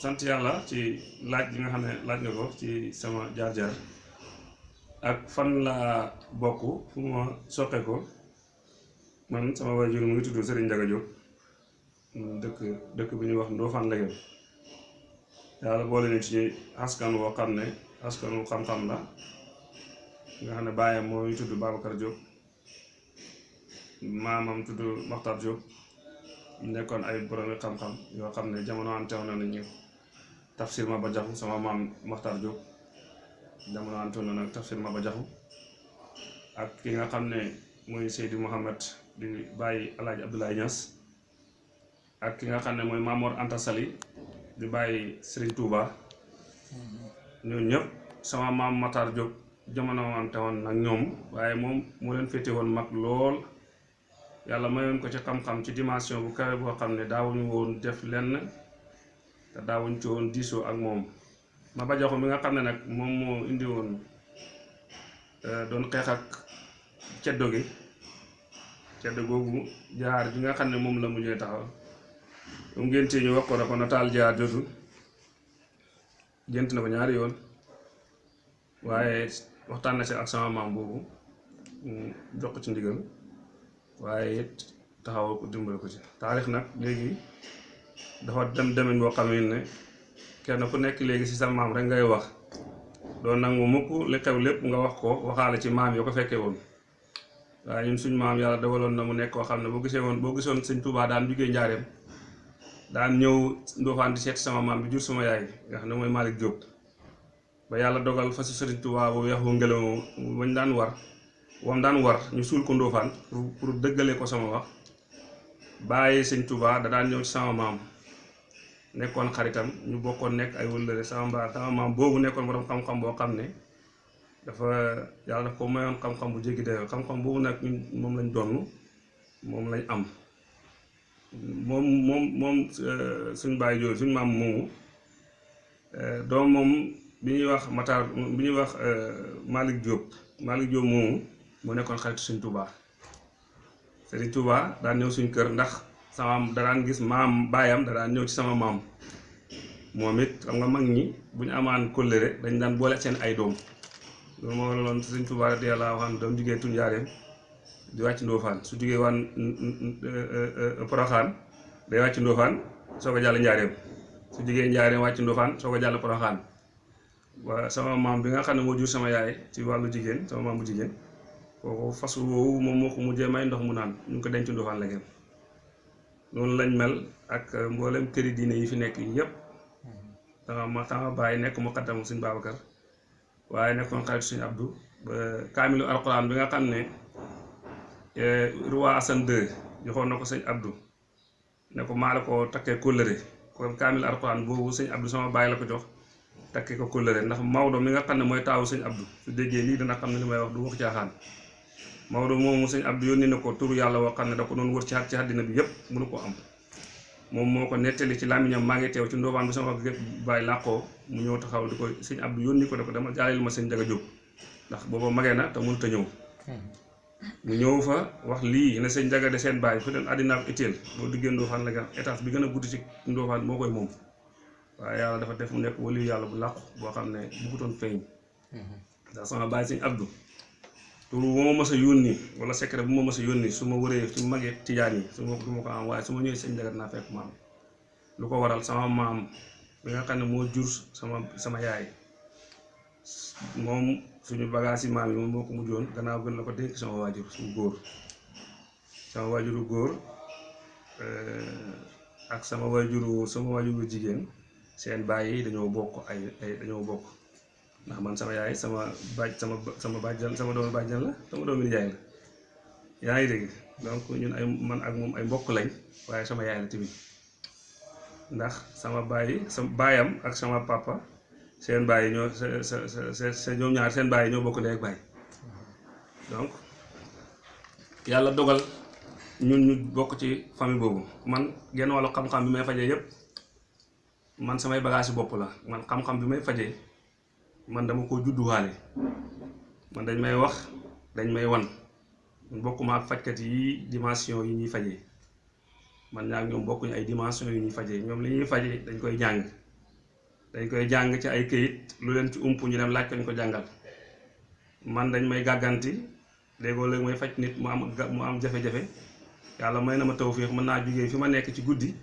sant yàlla ci laaj bi nga xam ne laaj nga ko ci sama jaar-jaar ak fan laa bokk fu ma soqe ko. Man sama waajur mu ngi tudd Serigne Ndiaga Diop. Dëkk dëkk bi ñuy wax Ndofane Leguem yàlla boole ñu ci askan woo xam ne askan wu xam-xam la. Nga xam ne baayam moo ñu tudd Babacar Diop. Maamam tudd Makhtar Diop. Nekkoon ay boromi xam-xam yoo xam ne jamono am teew na nañu tafsir ma ba jaxu sama maam Makhtar Diop jamono am teew na nag tafsir ma ba jaxu ak ki nga xam ne mooy Seydi Mouhamed di bàyyi Alaaji Abdoulaye Niass ak ki nga xam ne mooy Mamor Anta Sali di bàyyi Serigne Touba. Ñooñu ñëpp sama maam Matar Diop jamono wante woon nag ñoom waaye moom moo leen féete woon mag lool yàlla mayoon ko ci xam-xam ci dimension bu kawe boo xam ne daawuñu woon def lenn te daawuñ ci woon diisoo ak moom. Ma ba joxu mi nga xam ne nag moom moo indi woon doon xeex ak ceddo gi. Ceddo googu jaar bi nga xam ne la mujjee taxaw. Mu ngéntee ñu wax ko na ko nataal jaar jotul gént na ko ñaari yoon. Waxtaan na si ak sama maam boobu mu jox ko ci ndigal waaye it taxawal ko dimbali ko ci. Taarix nag léegi dafa dem demin boo xam ne kenn ku nekk léegi si sa maam rek ngay wax. Doo nangu mukk li xew lépp nga wax ko waxaale ci maam yoo ko fekkee woon. Waaye ñun suñ maam yàlla dogaloon na mu nekk koo xam ne boo gisee woon boo gisoon sëñ Tuubaa daan jugee njaareem daan ñëw Ndofane di seet sama maam bi jur sama yaay nga xam ne mooy Malick Diop. Ba yàlla dogal fa si sëriñ Tuubaa bu weex ngelaw bañ daan war wam daan war ñu suul ko Ndofane pour dëggale ko sama wax. Bàyyi sëñ Tuubaa da daan ñëw ci sama maam nekkoon xaritam ñu bokkoon nekk ay wëllëre. Sama mbaa sama maam boobu nekkoon borom xam-xam boo xam ne dafa yàlla daf ko mayoon xam-xam bu jéggi dayoo. Xam-xam boobu nag ñun moom lañ donn moom lañ am. Moom moom moom suñ bàyyi jooju suñ maam moomu doom moom bi ñuy wax Matar bi ñuy wax Malick Diop. Malick Diop moomu mu nekkoon xaritu suñ Touba Serigne Touba daan ñëw suñ kër ndax sama da daan gis maam baayam da daan ñëw ci sama maam. Moom it xam nga mag ñi bu ñu amaan dañ daan boole seen ay doom. Loolu moo waraloon Serigne Touba radiyallaahu anhu doom jigéen tuñ njaareem di wàcc Ndofane. Su jugee waan Poroxaan day wàcc Ndofane soo ko njaareem. Su jugee njaareem wàcc Ndofane soo ko jàll waa sama maam bi nga xam ne moo jur sama yaay ci wàllu jigéen sama maam bu jigéen kooku fas woowu moom moo ko mujjee may ndox mu naan ñu ngi ko denc Ndofane Leguem noonu lañ mel ak mboolem këri diine yi fi nekk yépp. Sama ma sama bàyyi nekk mu xaddam suñ Babacar waaye nekkoon xaritu suñu Abdou ba kaamilu alxuraan bi nga xam ne roi Assane II joxoon na ko sëñ Abdou ne ko maa la ko takkee kóllëre. Kon kaamilu alxuraan boobu sëñ Abdou sama bàyyi la ko jox takkee ko kóllëre. Ndax Maodo mi nga xam ne mooy taawu sëñ Abdou su déggee lii dana xam ne li may wax du wax caaxaan. Maodo moomu sëñ Abdou yónni na ko turu yàlla woo xam ne da ko doon wër ci ci àddina bi yépp mënu ko am. Moom moo ko nettali ci làmmiñam maa ngi teew ci Ndofane bi sama bàyyi làqoo mu ñëw taxaw di ko sëñ Abdou yónni ko ne ko dama jaaleel ma sëñ Ndiaga Diop ndax booba magee na te mënut a ñëw. Mu ñëw fa wax lii ne sëñ Ndiaga de seen bàyyi fu den àddina ak itteel boo diggee Ndofane Leguem étage bi gën a guddi ci Ndofane moo koy moom. Waaye yàlla dafa def mu nekk wali yàlla bu làqu boo xam ne bëggutoon feeñ. Ndax sama bàyyi sëñ Abdou tur bu ma mës a yónni wala secret bu ma ma wëree su magee tijaan yi su ma du ma ko am waaye su ma ñëwee sëñ Ndiaga dinaa fekk maam. Lu ko waral sama maam bi nga xam ne moo jur sama sama yaay. Moom suñu bagage yi maam yi moom moo ko mujjoon gannaaw gën la ko dénk sama waajur suñu góor. Sama waajuru góor ak sama waajuru sama waajuru jigéen seen baay yi dañoo bokk ay dañoo bokk ndax man sama yaay sama baaj sama sama bàjjan sama doomu bàjjan la sama doomu nijaay la. Yaa ngi dégg? Donc ñun ay man ak moom ay mbokk lañ waaye sama yaay la tamit. Ndax sama baay sama baayam ak sama papa seen baay ñoo sa sa ñaar seen baay ñoo bokk ndey ak baay. Donc yàlla dogal ñun ñu bokk ci famille boobu. Man genn wàllu xam-xam bi may fajee yépp man samay bagage bopp la. Man xam-xam bi may fajee man dama ko judduwaale man dañ may wax dañ may wan. Bokkuma ak fajkat yi dimension yi ñuy fajee. Man ñaar ñoom bokkuñu ay dimension yi ñuy fajee. Ñoom li ñuy fajee dañ koy jàng. Dañ koy jàng ci ay këyit lu leen ci ump ñu dem laaj ko ñu ko man dañ may gàgganti. Léegoo léegi may faj nit mu am mu am jafe-jafe. Yàlla may na ma tawféex mën naa jógee fi ma nekk ci guddi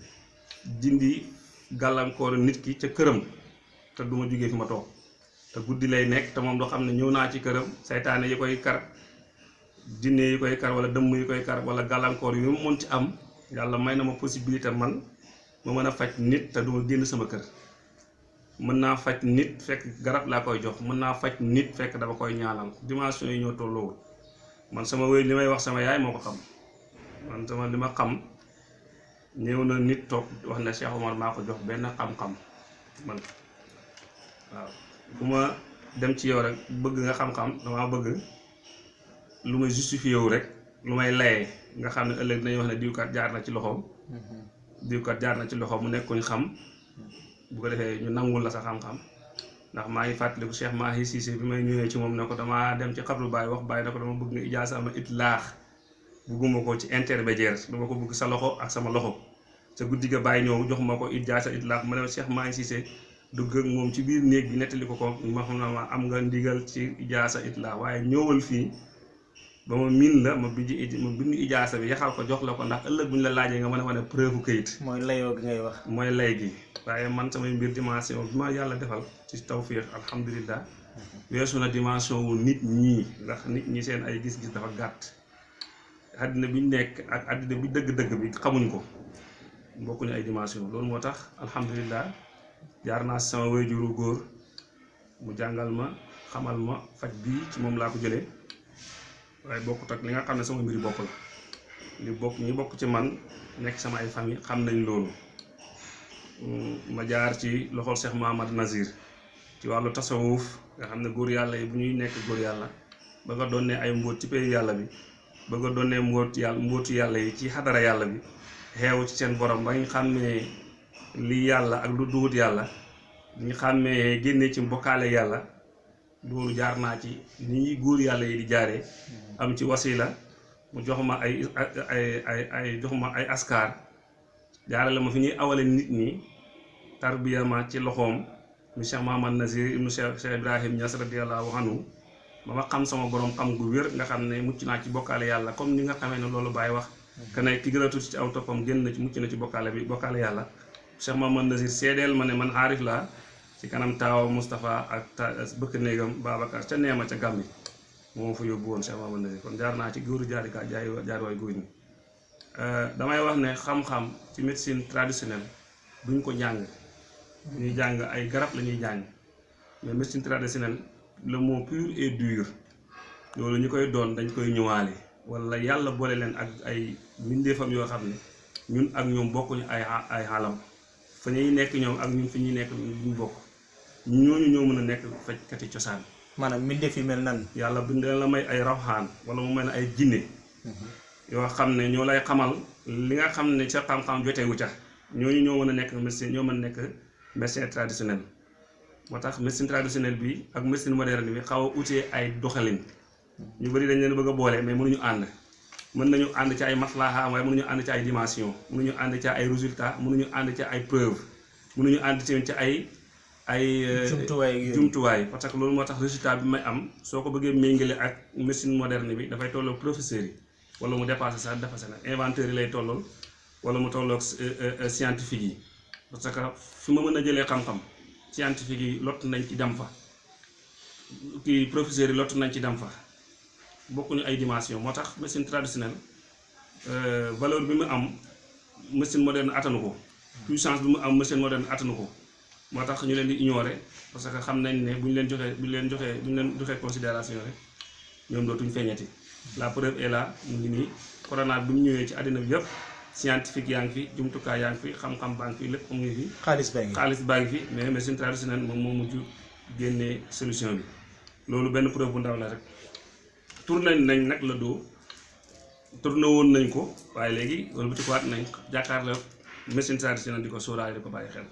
dindi gàllankoor nit ki ca këram te du ma jógee fi ma toog te guddi lay nekk te moom doo xam ne ñëw naa ci këram saytaane yi koy kar jinne yi koy kar wala dëmm yi koy kar wala gàllankoor yu mu mën ci am yàlla may na ma possibilité man ma mën a faj nit te duma génn sama kër. Mën naa faj nit fekk garab laa koy jox mën naa faj nit fekk dama koy ñaanal. Dimension yi ñoo tolloowul. Man sama wéy li may wax sama yaay moo ko xam. Li ma xam ñëw na nit wax na Cheikh Omar maa ko jox benn xam-xam man waaw. Bu ma dem ci yow rek bëgg nga xam-xam damaa bëgg lu may justifié wu rek lu may layee nga xam ne ëllëg dinañ wax ne diwkat jaar na ci loxoom. Diwkat jaar na ci loxoom mu nekkuñ xam. Bu ko defee ñu nangul la sa xam-xam. Ndax maa ngi fàttaliku Cheikh Mahi Cissé bi may ñëwee ci moom ne ko damaa dem ci xabru baay wax baay ne ko dama bëgg nga ijaasa ama it laax bugguma ko ci intermédiaire dama ko bëgg sa loxo ak sama loxo. Sa guddi ga bàyyi ñëw jox ma ko ijaasa it laax ma ne Cheikh Mahi Cissé dugg ak moom ci biir néeg bi nettali ko ko ma xam ma am nga ndigal ci ijaasa it laax waaye ñëwal fii ba ma miin la ma bindi ma bind ijaasa bi yaxal ko jox la ko ndax ëllëg bu ñu la laajee nga mën a wane preuve kayit mooy layoo gi ngay wax. mooy lay gi. Waaye man samay mbir dimension bi ma yàlla defal ci tawfiix alhamdulilah weesu na dimension wu nit ñii ndax nit ñi seen ay gis-gis dafa gàtt. Àddina bi ñu nekk ak àddina bi dëgg-dëgg bi xamuñ ko. Bokkuñu ay dimension. Loolu moo tax alhamdulilah jaar naa sama wéyjuru góor mu jàngal ma xamal ma faj bii ci moom laa ko jëlee. Waaye bokkut ak li nga xam ne sama mbiri bopp la. Li bokk ñi bokk ci man nekk sama ay famille xam nañ loolu. Ma jaar ci loxol Cheikh Nazir. Ci wàllu tasawuf nga xam ne góor yàlla yi bu ñuy nekk góor yàlla ba nga doon ne ay mbóot ci pays yàlla bi ba nga doon ne mbóot yàlla mbóotu yàlla yi ci xadara yàlla bi xeewu ci seen borom ba ñu xàmmee li yàlla ak lu duwut yàlla. ñu xàmmee génne ci mbokkaale yàlla. loolu jaar naa ci ni ñuy góor yàlla yi di jaaree am ci wasila. mu jox ma ay ay ay ay jox ma ay askar. jaarale ma fi ñuy awale nit ñi. tarbiya ma ci loxoom. mu Cheikh Mahamad Nazir ibnu Cheikh Cheikh Ibrahim Niass radiyallahu anhu. ba ma xam sama borom xam gu wér nga xam ne mucc naa ci bokkaale yàlla comme ni nga xamee ne loolu bàyyi wax. Que ne ki gën a tuuti ci aw toppam génn na ci mucc na ci bokkaale bi bokkaale yàlla Cheikh Mahamad Nazir seedeel ma ne man aarif laa ci kanam taawa Moustapha ak bëkk néegam Babacar ca neema ca Gàmbi. Moo fa yóbbu woon Cheikh Mahamad Nazir. Kon jaar naa ci góoru jaarika jaay jaar waay góor ñi. Damay wax ne xam-xam ci médecine traditionnelle duñ ko jàng. Ñuy jàng ay garab la ñuy jàng. Mais médecine traditionnelle le mot pur et loolu ñu koy doon dañ koy ñëwaale. Wala yàlla boole leen ak ay mbindeefam yoo xam ne ñun ak ñoom bokkuñu ay ay xaalam. Fa ñuy nekk ñoom ak ñun fi ñuy nekk duñ bokk. Ñooñu ñoo mën a nekk fajkati cosaan. Maanaam mbindeef yi mel nan. yàlla bindee la may ay rawxaan wala mu mel ay jinne yoo xam ne ñoo lay xamal li nga xam ne ca xam-xam jotewu ca. Ñooñu ñoo mën a nekk ñoo mën a nekk traditionnel. Moo tax médecine traditionnelle bi ak médecine moderne bi xaw a utee ay doxalin. Ñu bëri dañ leen bëgg a boole mais mënuñu ànd mën nañu ànd ci ay maslaha waaye mënuñu ànd ci ay dimension. Mënuñu ànd ci ay résultat mënuñu ànd ci ay preuve. Mënuñu ànd ci ci ay ay jumtuwaay jumtuwaay. Parce que loolu moo tax résultat bi may am soo ko bëggee méngale ak médecine moderne bi dafay tolloog professeurs yi. Wala mu dépassé sax dépassé na. Inventeur yi lay tollool. Wala mu tolloog scientifique yi. Parce que fi ma mën a jëlee xam-xam scientifique yi lott nañ ci dem fa. Kii professeurs yi lott nañ ci dem fa bokkuñu ay dimension moo tax médecine traditionnelle valeur bi mu am médecine moderne attanu ko. Puissance bi mu am médecine moderne attanu ko. Moo tax ñu leen di ignorer parce que xam nañ ne bu ñu leen joxee bu ñu leen joxee bu ñu leen joxee considération rek ñoom dootuñu feeñati. La preuve est là mu ngi nii. Corona bi mu ñëwee ci àddina bi yëpp scientifique yaa ngi fi jumtukaay yaa ngi fi xam-xam baa ngi fi lépp mu ngi fi. xaalis baa ngi xaalis baa ngi fi mais médecine traditionnelle moom moo mujj génnee solution bi. Loolu benn preuve bu ndaw la rek. Tourné nañ nag la doo tourné woon nañ ko waaye léegi wala bu waat nañ jàkkaarloo médecine traditionnelle di ko sóoraale di ko bàyyi xel.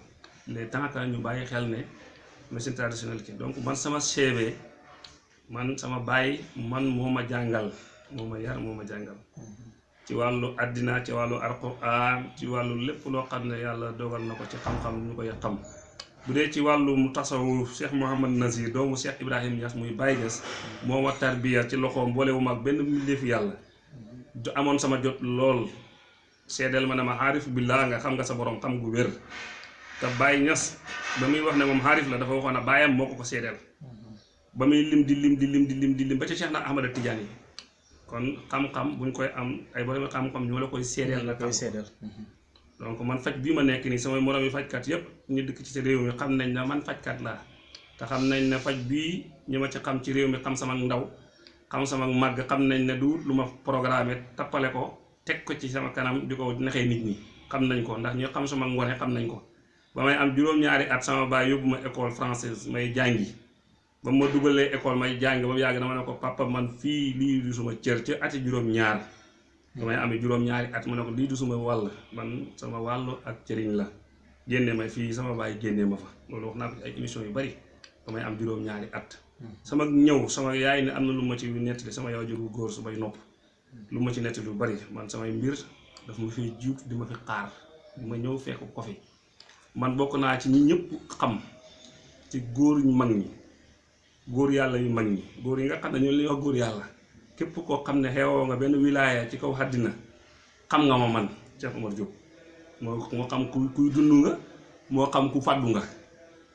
Les temps que ñu bàyyi xel ne médecine traditionnelle ki donc man sama CV man sama baay man moo ma jàngal moo ma yar moo ma jàngal. Ci wàllu àddina ci wàllu alxuraan ci wàllu lépp loo xam ne dogal na ko ci xam-xam ñu xam bu dee ci wàllum tasawuf Cheikh Mouhamad Nazir doomu Cheikh Ibrahim Niass muy Baye Niass moo ma tarbiya ci loxoom boolewuma ak benn mbindeefu yàlla. Du amoon sama jot lool. Seedeel ma ne ma xaarif billaa nga xam nga sa borom xam gu wér. Te Baye Niass ba muy wax ne moom xaarif la dafa waxoon ne baayam moo ko ko seedeel. Ba muy lim di lim di lim di lim di lim ba ci Cheikh na Ahmada Tidiane. Kon xam-xam buñ koy am ay borom xam-xam ñoo la koy seedeel nga koy donc man faj bii ma nekk nii samay moroom yi fajkat yépp ñu dëkk ci réew mi xam nañ ne man fajkat laa. Te xam nañ ne faj bii ñu ma ci xam ci réew mi xam sama ndaw xam sama màgg xam nañ ne du lu ma tappale ko teg ko ci sama kanam di ko nit ñi. Xam nañ ko ndax ñu xam sama ngone xam nañ ko. Ba may am juróom-ñaari at sama baay yóbbu ma école française may jàngi. Ba ma dugalee école may jàng ba mu yàgg dama ko papa man fii lii du suma cër. Ci ati juróom-ñaar damay amee juróom-ñaari at mu ne ko lii du suma wàll man sama wàllu ak cëriñ la. Génne ma fii sama baay génne ma fa. Loolu wax naa ko ci ay émission yu bari damay am juróom-ñaari at. Sama ñëw sama yaay ne am na lu ma ci nettali sama yaay juru góor su may nopp. Lu ma ci nettali lu bari man samay mbir daf ma fi jiitu di ma fi xaar. Di ma ñëw fekk ko fi. Man bokk naa ci ñëpp xam ci góor ñu mag ñi góor yàlla yu mag ñi. Góor yi nga xam ne ñoo leen wax góor yàlla. Képp koo xam ne xeewoo nga benn wilaaya ci kaw àddina xam nga ma man Cheikh Omar Diop. Moo moo xam ku kuy dund nga moo xam ku fàddu nga.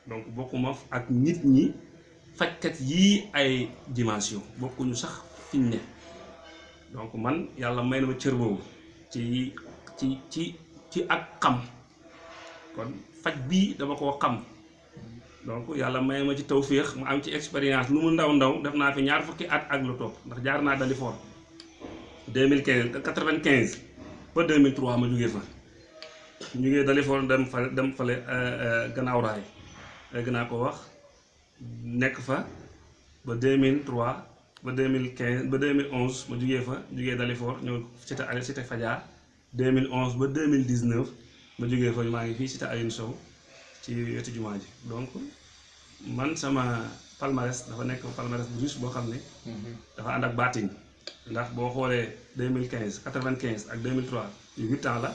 Donc bokkuma ak nit ñi fajkat yii ay dimension bokkuñu sax fiñ ne. Donc man yàlla may na ma cër boobu ci ci ci ci ak xam. Kon faj bii dama koo xam. Donc yàlla may ma ci tawféex mu am ci expérience lu mu ndaw ndaw def naa fi ñaar fukki at ak lu topp ndax jaar naa Dalifort 2015 95 ba 2003 ma jugee fa. Jugee Dalifort dem fa dem fale gannaaw raay. Léegi naa ko wax nekk fa ba 2003 ba 2015 ba 2011 ma jugee fa jugee Dalifort ñëw cité cité Fadia. 2011 ba 2019 ma jugee fa maa ngi fii cité Aliou Sow. Ci wetu jumaa ji. Donc man sama palmarès dafa nekk palmarès bu riche boo xam ne dafa ànd ak baatin. Ndax boo xoolee 2015 95 ak 2003 yu huit ans la.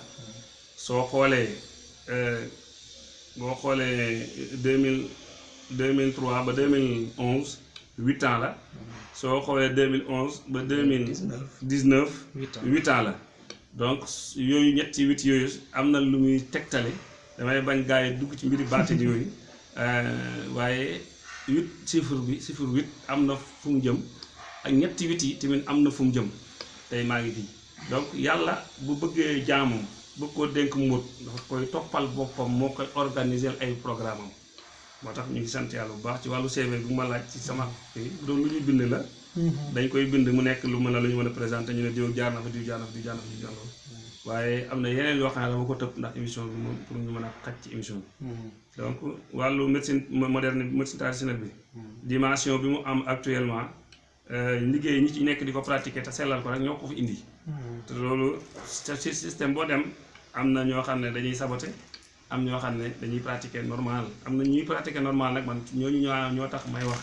Soo xoolee boo xoolee 2000 2003 ba 2011 huit ans la. Soo xoolee 2011 ba 2019 huit ans huit ans la. Donc yooyu ñetti huit yooyu am na lu muy tegtale damay bañ gaa yi dugg ci mbiri baatin yooyu. Waaye huit chiffre bi chiffre huit am na fu mu jëm ak ñetti huit yi tamit am na fu mu jëm tey maa ngi fii. Donc yàlla bu bëggee jaamam bëgg koo dénk mbóot dafa koy toppal boppam moo koy organiser ay programme am. Moo tax ñu ngi sant yàlla bu baax ci wàllu CV bu ma laaj ci sama bu doon lu ñu bind la. Dañ koy bind mu nekk lu mën a lu ñu mën a présenté ñu ne diw jaar na fa diw jaar na fa diw jaar na fa diw jaar na fa waaye am na yeneen yoo xam ne dama ko tëb ndax émission bi moom pour ñu mën a xaj ci émission bi. Donc wàllu médecine moderne médecine traditionnelle bi. Dimension bi mu am actuellement liggéey ñi ci nekk di ko pratiquer te sellal ko rek ñoo ko fi indi. Te loolu ci système boo dem am na ñoo xam ne dañuy saboté am ñoo xam ne dañuy pratiquer normal. Am na ñuy pratiquer normal nag man ñooñu ñoo ñoo tax may wax.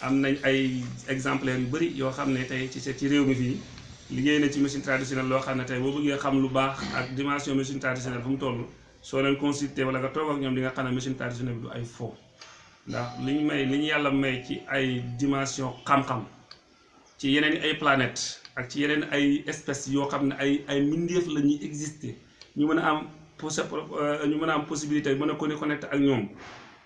Am nañ ay exemplaires yu bëri yoo xam ne tey ci ci réew mi fii liggéey na ci médecine traditionnelle loo xam ne tey boo bëggee xam lu baax ak dimension médecine traditionnelle fu mu toll soo leen consulté wala nga toog ak ñoom di nga xam ne médecine traditionnelle du ay faux. Ndax li ñu may li ñu yàlla may ci ay dimension xam-xam ci yeneen ay planètes ak ci yeneen ay espèces yoo xam ne ay ay mbindeef la ñuy exister ñu mën a am possi ñu mën a am possibilité mën a ko connecté ak ñoom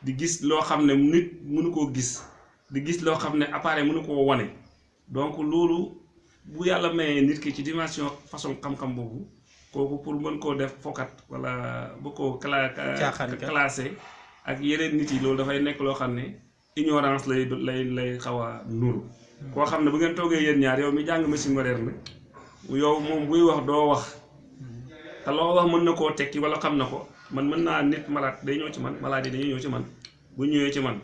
di gis loo xam ne nit mënu koo gis di gis loo xam ne appareil mënu koo wane. Donc loolu bu yàlla mayee nit ki ci dimension façon xam-xam boobu kooku pour mën koo def fokat wala bu ko cla classé ak yeneen nit yi loolu dafay nekk loo xam ne ignorance lay lay lay xaw a nuru. Koo xam ne bu ngeen toogee yéen ñaar yow mi jàng médecine moderne yow moom buy wax doo wax. Te loo wax mën na koo tekki wala xam na ko. Man mën naa nit malade day ñëw ci man malade yi dañuy ñëw ci man. Bu ñëwee ci man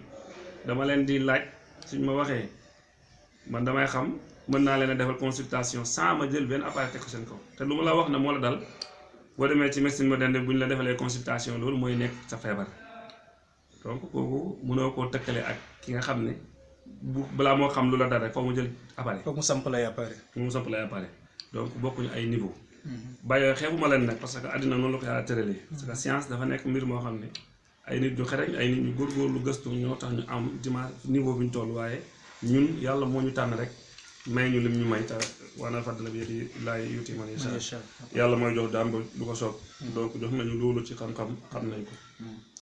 dama leen di laaj suñ ma waxee man damay xam mën naa leen a defal consultation sans ma jël benn appareil teg ko seen kaw. Te lu ma la wax ne moo la dal boo demee ci médecine moderne bu ñu la defalee consultation loolu mooy nekk sa feebar. Donc kooku mënoo koo tëkkale ak ki nga xam ne bu balaa moo xam lu la dal rek mu jël appareil. Mu samp lay appareil. Mu lay appareil. Donc bokkuñu ay niveau. Bàyyi xeebuma leen nag parce que àddina noonu la ko yàlla tëralee. Parce que science dafa nekk mbir moo xam ne ay nit ñu xereñ ay nit ñu góorgóorlu gëstu ñoo tax ñu am dimanche niveau bi ñu toll. Waaye ñun yàlla moo ñu tànn rek may ñu lim ñu may te wana fadla bi yadi laay yuti man yàlla mooy jox daam lu ko soob. Donc jox nañu loolu ci xam-xam xam nañ ko